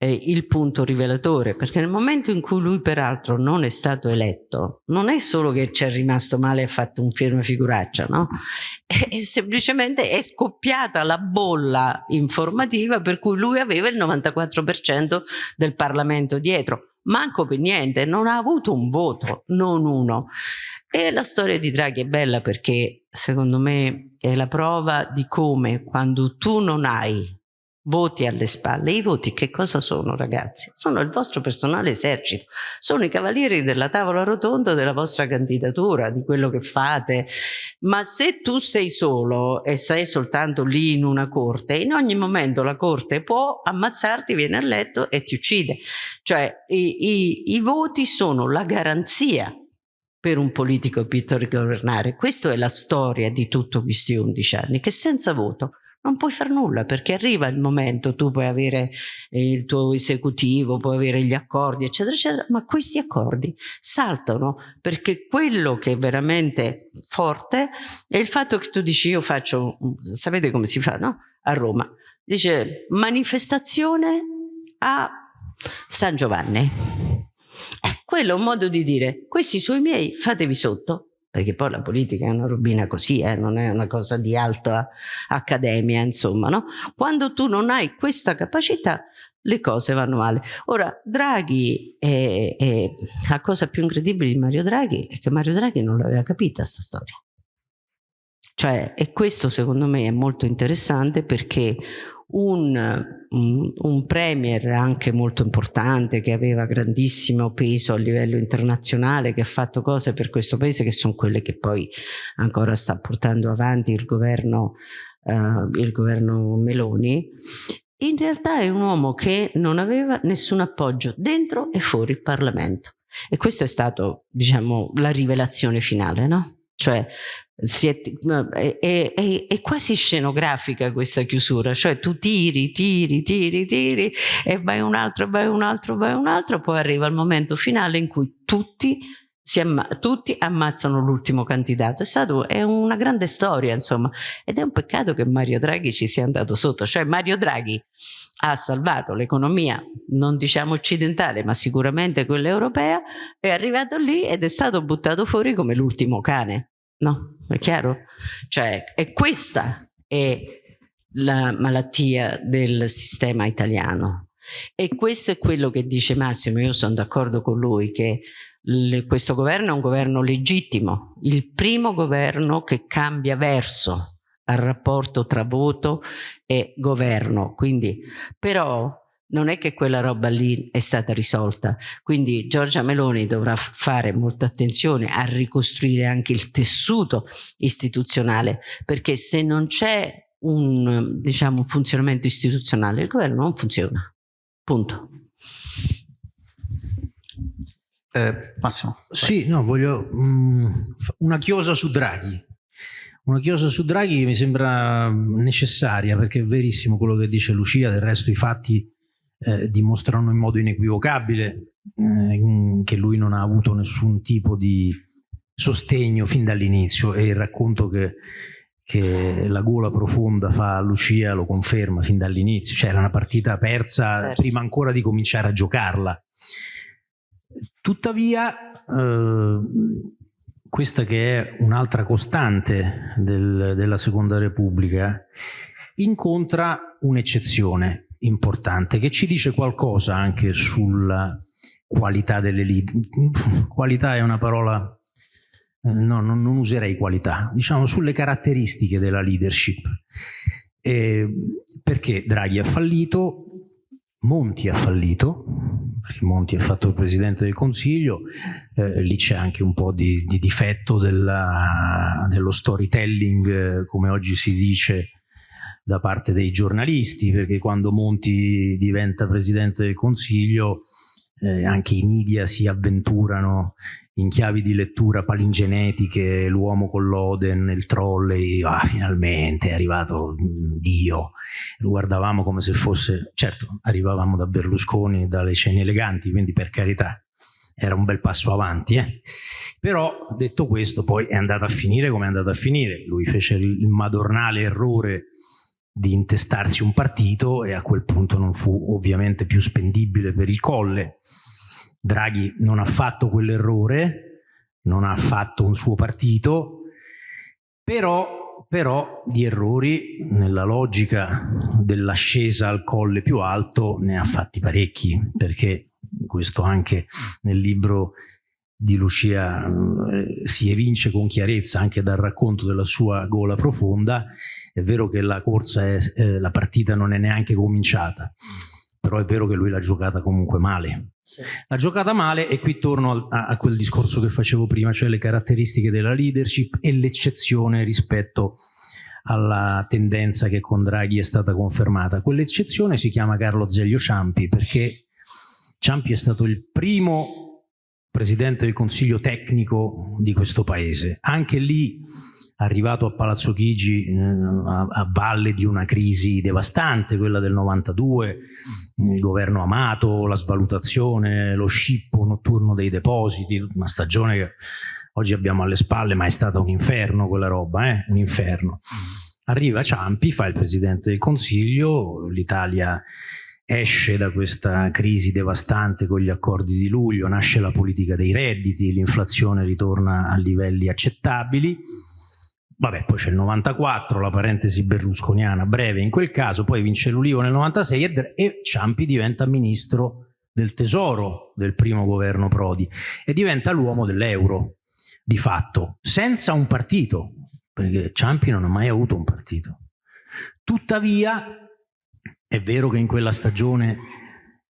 eh, il punto rivelatore perché nel momento in cui lui peraltro non è stato eletto non è solo che ci è rimasto male e ha fatto un film figuraccia no? È, semplicemente è scoppiata la bolla informativa per cui lui aveva il 94% del Parlamento dietro manco per niente, non ha avuto un voto, non uno. E la storia di Draghi è bella perché secondo me è la prova di come quando tu non hai voti alle spalle. I voti che cosa sono ragazzi? Sono il vostro personale esercito, sono i cavalieri della tavola rotonda della vostra candidatura, di quello che fate. Ma se tu sei solo e sei soltanto lì in una corte, in ogni momento la corte può ammazzarti, viene a letto e ti uccide. Cioè i, i, i voti sono la garanzia per un politico per governare. Questa è la storia di tutti questi 11 anni, che senza voto non puoi fare nulla perché arriva il momento, tu puoi avere eh, il tuo esecutivo, puoi avere gli accordi, eccetera, eccetera, ma questi accordi saltano perché quello che è veramente forte è il fatto che tu dici io faccio, sapete come si fa, no? A Roma, dice manifestazione a San Giovanni. Quello è un modo di dire, questi sono i miei, fatevi sotto, perché poi la politica è una robina così, eh, non è una cosa di alta accademia, insomma, no? Quando tu non hai questa capacità, le cose vanno male. Ora, Draghi, è, è, la cosa più incredibile di Mario Draghi è che Mario Draghi non l'aveva capita sta storia. Cioè, e questo secondo me è molto interessante perché un, un, premier anche molto importante che aveva grandissimo peso a livello internazionale, che ha fatto cose per questo paese che sono quelle che poi ancora sta portando avanti il governo, uh, il governo Meloni, in realtà è un uomo che non aveva nessun appoggio dentro e fuori il Parlamento. E questo è stato, diciamo, la rivelazione finale, no? Cioè è, è, è, è, quasi scenografica questa chiusura, cioè tu tiri, tiri, tiri, tiri e vai un altro, vai un altro, vai un altro, poi arriva il momento finale in cui tutti, amma tutti ammazzano l'ultimo candidato. È, stato, è una grande storia, insomma, ed è un peccato che Mario Draghi ci sia andato sotto, cioè Mario Draghi ha salvato l'economia, non diciamo occidentale, ma sicuramente quella europea, è arrivato lì ed è stato buttato fuori come l'ultimo cane. No, è chiaro? Cioè, e questa è la malattia del sistema italiano. E questo è quello che dice Massimo, io sono d'accordo con lui, che questo governo è un governo legittimo, il primo governo che cambia verso al rapporto tra voto e governo. Quindi, però non è che quella roba lì è stata risolta. Quindi Giorgia Meloni dovrà fare molta attenzione a ricostruire anche il tessuto istituzionale, perché se non c'è un, diciamo, un funzionamento istituzionale, il governo non funziona. Punto. Eh, Massimo. Sì, no, voglio um, una chiosa su Draghi. Una chiosa su Draghi mi sembra necessaria perché è verissimo quello che dice Lucia, del resto i fatti eh, dimostrano in modo inequivocabile eh, che lui non ha avuto nessun tipo di sostegno fin dall'inizio. E il racconto che, che, la gola profonda fa a Lucia lo conferma fin dall'inizio, cioè era una partita persa, persa. prima ancora di cominciare a giocarla. Tuttavia, eh, questa che è un'altra costante del, della Seconda Repubblica, incontra un'eccezione importante che ci dice qualcosa anche sulla qualità delle lead. qualità è una parola, eh, no, non, non, userei qualità, diciamo sulle caratteristiche della leadership. Eh, perché Draghi ha fallito, Monti ha fallito, perché Monti è fatto il Presidente del Consiglio, eh, lì c'è anche un po' di, di difetto della, dello storytelling, eh, come oggi si dice, da parte dei giornalisti, perché quando Monti diventa Presidente del Consiglio eh, anche i media si avventurano in chiavi di lettura palingenetiche, l'uomo con l'Oden, il trolley, ah, finalmente è arrivato mm, Dio. Lo guardavamo come se fosse, certo, arrivavamo da Berlusconi, dalle cene eleganti, quindi per carità, era un bel passo avanti. Eh? Però, detto questo, poi è andato a finire come è andato a finire. Lui fece il madornale errore di intestarsi un partito e a quel punto non fu ovviamente più spendibile per il colle. Draghi non ha fatto quell'errore, non ha fatto un suo partito, però, però di errori nella logica dell'ascesa al colle più alto ne ha fatti parecchi, perché questo anche nel libro di Lucia eh, si evince con chiarezza anche dal racconto della sua gola profonda, è vero che la corsa, è, eh, la partita non è neanche cominciata, però è vero che lui l'ha giocata comunque male. Sì. L'ha giocata male e qui torno a, a, quel discorso che facevo prima, cioè le caratteristiche della leadership e l'eccezione rispetto alla tendenza che con Draghi è stata confermata. Quell'eccezione si chiama Carlo Zeglio Ciampi perché Ciampi è stato il primo presidente del consiglio tecnico di questo paese. Anche lì, arrivato a Palazzo Chigi eh, a, a, valle di una crisi devastante, quella del 92, il governo Amato, la svalutazione, lo scippo notturno dei depositi, una stagione che oggi abbiamo alle spalle, ma è stata un inferno quella roba, eh? un inferno. Arriva Ciampi, fa il presidente del consiglio, l'Italia esce da questa crisi devastante con gli accordi di luglio, nasce la politica dei redditi, l'inflazione ritorna a livelli accettabili, vabbè poi c'è il 94, la parentesi berlusconiana breve in quel caso, poi vince l'Ulivo nel 96 e, e Ciampi diventa ministro del tesoro del primo governo Prodi e diventa l'uomo dell'euro di fatto, senza un partito, perché Ciampi non ha mai avuto un partito. Tuttavia è vero che in quella stagione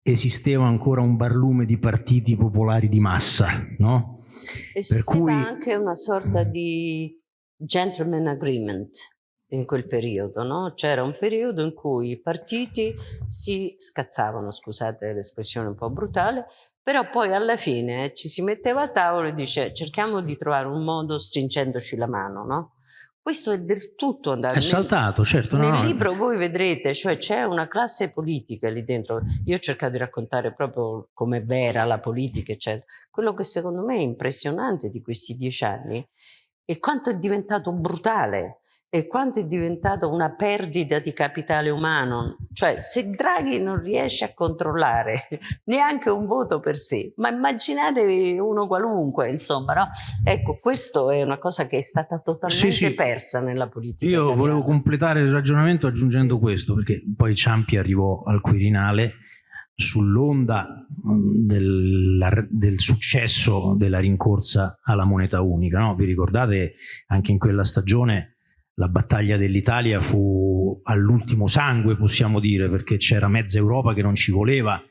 esisteva ancora un barlume di partiti popolari di massa, no? Esisteva cui... anche una sorta di gentleman agreement in quel periodo, no? C'era un periodo in cui i partiti si scazzavano, scusate l'espressione un po' brutale, però poi alla fine ci si metteva a tavolo e dice cerchiamo di trovare un modo stringendoci la mano, no? Questo è del tutto andato. È saltato, certo. Nel no, libro voi vedrete, cioè c'è una classe politica lì dentro. Io ho cercato di raccontare proprio come vera la politica, eccetera. Quello che secondo me è impressionante di questi dieci anni è quanto è diventato brutale e quanto è diventato una perdita di capitale umano. Cioè, se Draghi non riesce a controllare neanche un voto per sé, ma immaginatevi uno qualunque, insomma, no? Ecco, questo è una cosa che è stata totalmente sì, sì. persa nella politica Io italiana. volevo completare il ragionamento aggiungendo sì. questo, perché poi Ciampi arrivò al Quirinale sull'onda mm, del, del, successo della rincorsa alla moneta unica. No? Vi ricordate anche in quella stagione la battaglia dell'Italia fu all'ultimo sangue, possiamo dire, perché c'era mezza Europa che non ci voleva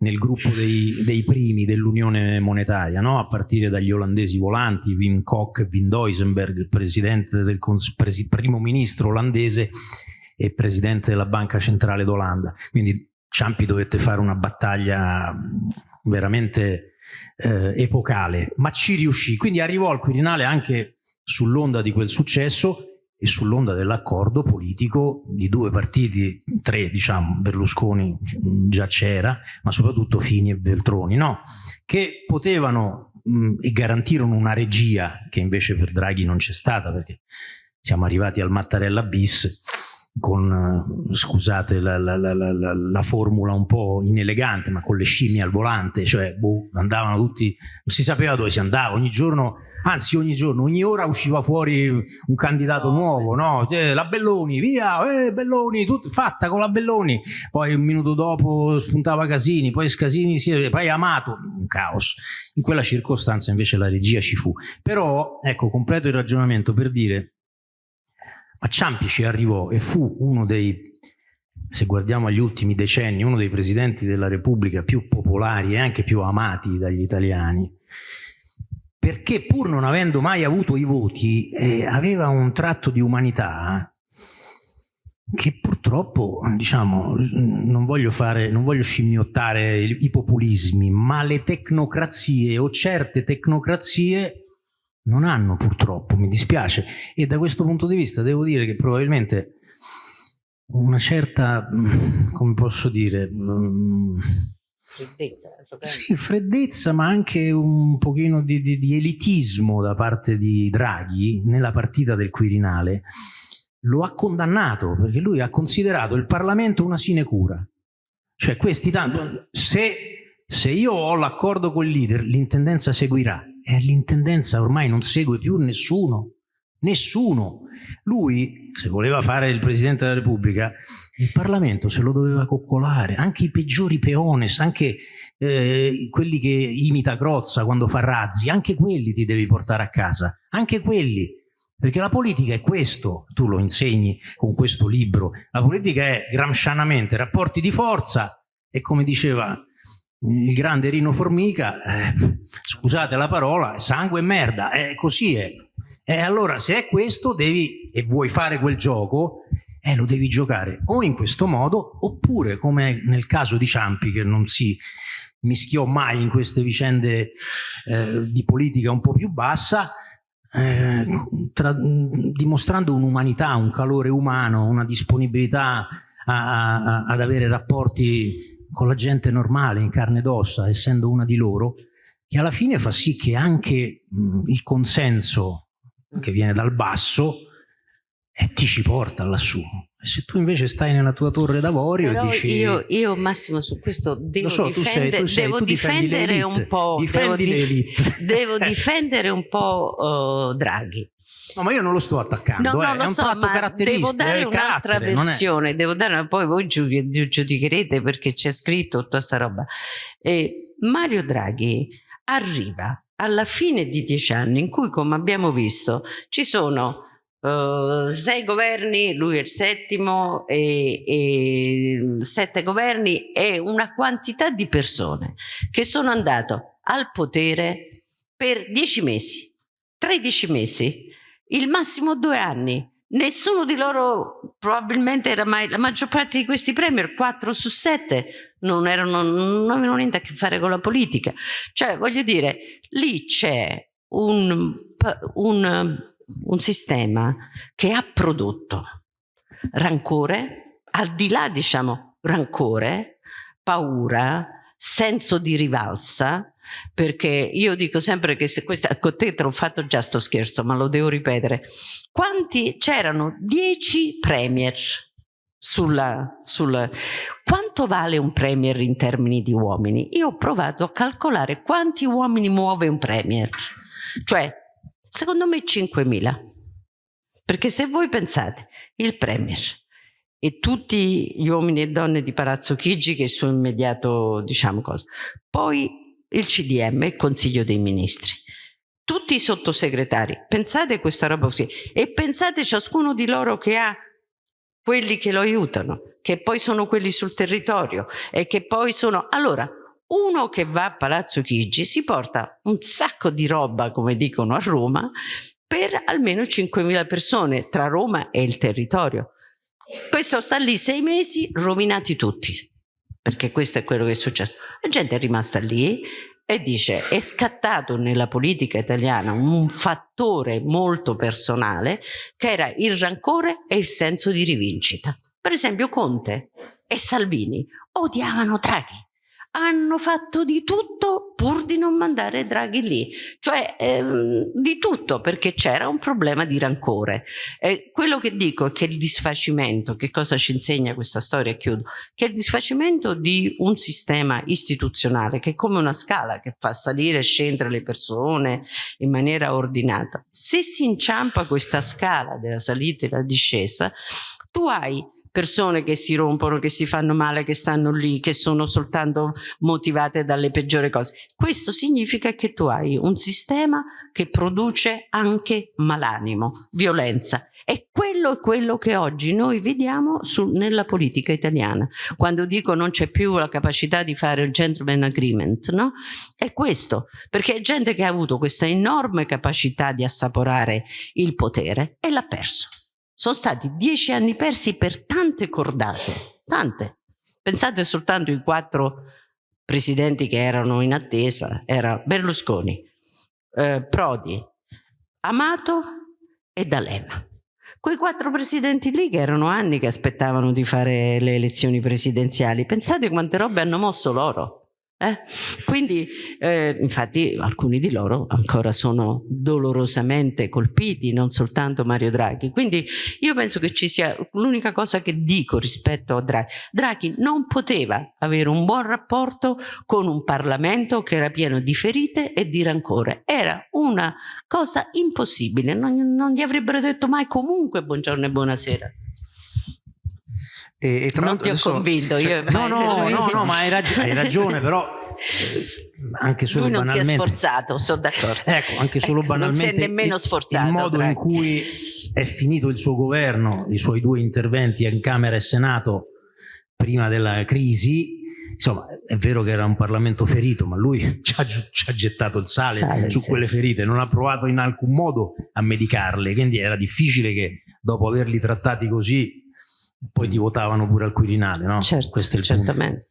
nel gruppo dei, dei primi dell'Unione Monetaria, no? a partire dagli olandesi volanti, Wim Kok e Wim Duisenberg, presidente del presi, primo ministro olandese e presidente della Banca Centrale d'Olanda. Quindi Ciampi dovette fare una battaglia veramente eh, epocale, ma ci riuscì. Quindi arrivò al Quirinale anche sull'onda di quel successo e sull'onda dell'accordo politico di due partiti, tre diciamo, Berlusconi già c'era, ma soprattutto Fini e Veltroni, no? che potevano mh, e garantirono una regia che invece per Draghi non c'è stata perché siamo arrivati al Mattarella bis con, scusate la, la, la, la, formula un po' inelegante, ma con le scimmie al volante, cioè boh, andavano tutti, non si sapeva dove si andava, ogni giorno anzi ogni giorno, ogni ora usciva fuori un candidato nuovo, no? Cioè, la Belloni, via, eh, Belloni, tut, fatta con la Belloni, poi un minuto dopo spuntava Casini, poi Casini si poi Amato, un caos. In quella circostanza invece la regia ci fu. Però, ecco, completo il ragionamento per dire, ma Ciampi ci arrivò e fu uno dei se guardiamo agli ultimi decenni, uno dei presidenti della Repubblica più popolari e anche più amati dagli italiani, perché pur non avendo mai avuto i voti eh, aveva un tratto di umanità che purtroppo, diciamo, non voglio, fare, non voglio scimmiottare i populismi, ma le tecnocrazie o certe tecnocrazie non hanno purtroppo, mi dispiace, e da questo punto di vista devo dire che probabilmente una certa, come posso dire, freddezza. Sì, freddezza, ma anche un pochino di, di, di, elitismo da parte di Draghi nella partita del Quirinale. Lo ha condannato perché lui ha considerato il Parlamento una sinecura. Cioè questi tanto, se, se io ho l'accordo col leader, l'intendenza seguirà. E l'intendenza ormai non segue più nessuno. Nessuno. Lui, se voleva fare il Presidente della Repubblica, il Parlamento se lo doveva coccolare, anche i peggiori peones, anche eh, quelli che imita Crozza quando fa razzi, anche quelli ti devi portare a casa, anche quelli. Perché la politica è questo, tu lo insegni con questo libro, la politica è gramscianamente rapporti di forza e come diceva il grande Rino Formica, eh, scusate la parola, sangue e merda, eh, così è. E allora se è questo devi, e vuoi fare quel gioco, eh, lo devi giocare o in questo modo oppure come nel caso di Ciampi che non si mischiò mai in queste vicende eh, di politica un po' più bassa, eh, tra, dimostrando un'umanità, un calore umano, una disponibilità a, a, ad avere rapporti con la gente normale, in carne ed ossa, essendo una di loro, che alla fine fa sì che anche mh, il consenso che viene dal basso e ti ci porta lassù. E se tu invece stai nella tua torre d'avorio e dici... Io, io, Massimo su questo devo, so, difende, tu sei, tu sei, devo difendere un po'... Difendi devo, devo difendere un po' uh, Draghi. No, ma io non lo sto attaccando, no, no, eh, lo è un so, tratto caratteristico. Devo dare un'altra versione, devo dare, poi voi giudicherete perché c'è scritto tutta questa roba. E Mario Draghi arriva alla fine di dieci anni in cui, come abbiamo visto, ci sono uh, sei governi, lui è il settimo, e, e sette governi e una quantità di persone che sono andato al potere per dieci mesi, tredici mesi, il massimo due anni Nessuno di loro probabilmente era mai, la maggior parte di questi premier, 4 su 7, non, erano, non avevano niente a che fare con la politica. Cioè, voglio dire, lì c'è un, un, un sistema che ha prodotto rancore, al di là, diciamo, rancore, paura, senso di rivalsa, perché io dico sempre che se questa con te te l'ho fatto già sto scherzo ma lo devo ripetere. Quanti c'erano dieci premier sulla, sulla quanto vale un premier in termini di uomini? Io ho provato a calcolare quanti uomini muove un premier. Cioè secondo me 5.000 perché se voi pensate il premier e tutti gli uomini e donne di Palazzo Chigi che sono immediato diciamo cosa. Poi il CDM, il Consiglio dei Ministri. tutti i sottosegretari, pensate questa roba così e pensate ciascuno di loro che ha quelli che lo aiutano, che poi sono quelli sul territorio e che poi sono... Allora, uno che va a Palazzo Chigi si porta un sacco di roba, come dicono a Roma, per almeno 5.000 persone tra Roma e il territorio. Questo sta lì sei mesi, rovinati tutti, perché questo è quello che è successo. La gente è rimasta lì e dice è scattato nella politica italiana un fattore molto personale che era il rancore e il senso di rivincita. Per esempio Conte e Salvini odiavano Draghi hanno fatto di tutto pur di non mandare Draghi lì, cioè ehm, di tutto perché c'era un problema di rancore. Eh, quello che dico è che il disfacimento, che cosa ci insegna questa storia, chiudo, che il disfacimento di un sistema istituzionale che è come una scala che fa salire e scendere le persone in maniera ordinata, se si inciampa questa scala della salita e della discesa, tu hai persone che si rompono, che si fanno male, che stanno lì, che sono soltanto motivate dalle peggiori cose. Questo significa che tu hai un sistema che produce anche malanimo, violenza. E quello è quello che oggi noi vediamo su, nella politica italiana. Quando dico non c'è più la capacità di fare il gentleman agreement, no? È questo, perché è gente che ha avuto questa enorme capacità di assaporare il potere e l'ha perso. Sono stati dieci anni persi per tante cordate, tante. Pensate soltanto ai quattro presidenti che erano in attesa, era Berlusconi, eh, Prodi, Amato e D'Alema. Quei quattro presidenti lì che erano anni che aspettavano di fare le elezioni presidenziali, pensate quante robe hanno mosso loro. Eh? Quindi, eh, infatti, alcuni di loro ancora sono dolorosamente colpiti, non soltanto Mario Draghi. Quindi io penso che ci sia l'unica cosa che dico rispetto a Draghi. Draghi non poteva avere un buon rapporto con un Parlamento che era pieno di ferite e di rancore. Era una cosa impossibile, non, non gli avrebbero detto mai comunque buongiorno e buonasera. E, e tra non ti ho adesso- convinto. cioè, io, No, no, no, no, ma hai, rag- hai ragione, però eh, anche solo Lui non si è banalmente. sforzato, sono d'accordo. Ecco, anche solo Ecco, non si banalmente è nemmeno il- sforzato, il modo Draghi. in cui è finito il suo governo, i suoi due interventi in Camera e Senato prima della crisi. Insomma, è vero che era un Parlamento ferito, ma lui ci ha, ci ha gettato il sale, Sale, su sì, quelle ferite, sì, non ha provato in alcun modo a medicarle, quindi era difficile che dopo averli trattati così poi ti votavano pure al Quirinale, no? Certo, certamente.